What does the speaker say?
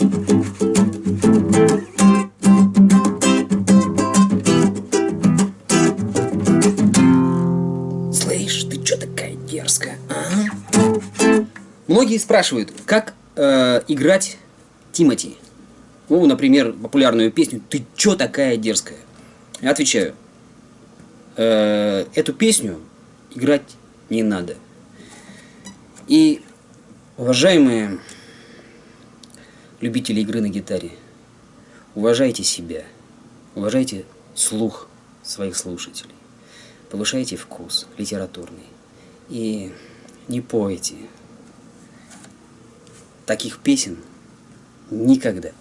Слышь, ты чё такая дерзкая, а? Многие спрашивают, как э, играть Тимати. Ну, например, популярную песню «Ты чё такая дерзкая?» Я отвечаю, э, эту песню играть не надо. И, уважаемые любители игры на гитаре, уважайте себя, уважайте слух своих слушателей, повышайте вкус литературный. И не пойте. Таких песен никогда.